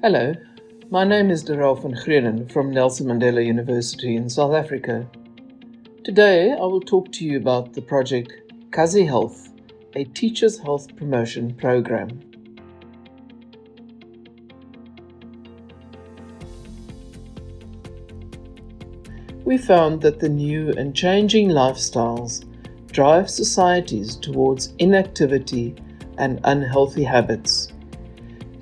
Hello, my name is Darelle van Greunen from Nelson Mandela University in South Africa. Today I will talk to you about the project Kazi Health, a teacher's health promotion program. We found that the new and changing lifestyles drive societies towards inactivity and unhealthy habits.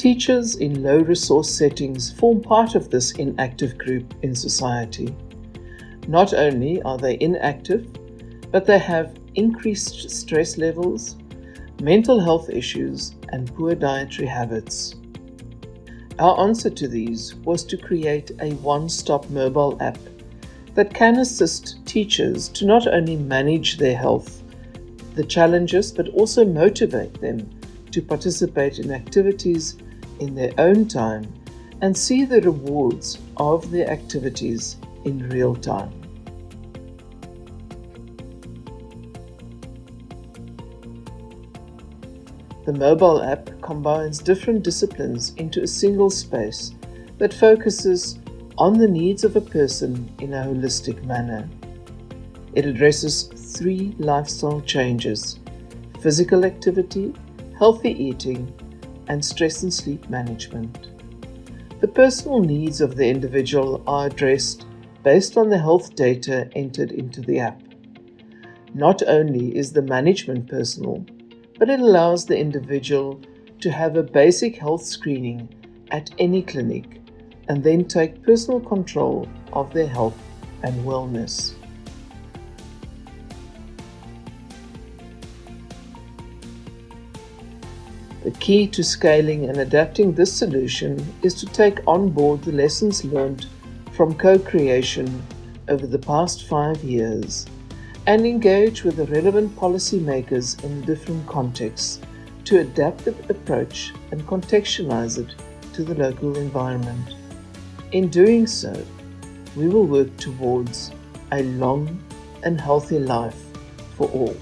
Teachers in low resource settings form part of this inactive group in society. Not only are they inactive, but they have increased stress levels, mental health issues, and poor dietary habits. Our answer to these was to create a one stop mobile app that can assist teachers to not only manage their health, the challenges, but also motivate them to participate in activities in their own time and see the rewards of their activities in real time. The mobile app combines different disciplines into a single space that focuses on the needs of a person in a holistic manner. It addresses three lifestyle changes physical activity, healthy eating, and stress and sleep management. The personal needs of the individual are addressed based on the health data entered into the app. Not only is the management personal, but it allows the individual to have a basic health screening at any clinic and then take personal control of their health and wellness. The key to scaling and adapting this solution is to take on board the lessons learned from co-creation over the past five years and engage with the relevant policymakers in different contexts to adapt the approach and contextualize it to the local environment. In doing so, we will work towards a long and healthy life for all.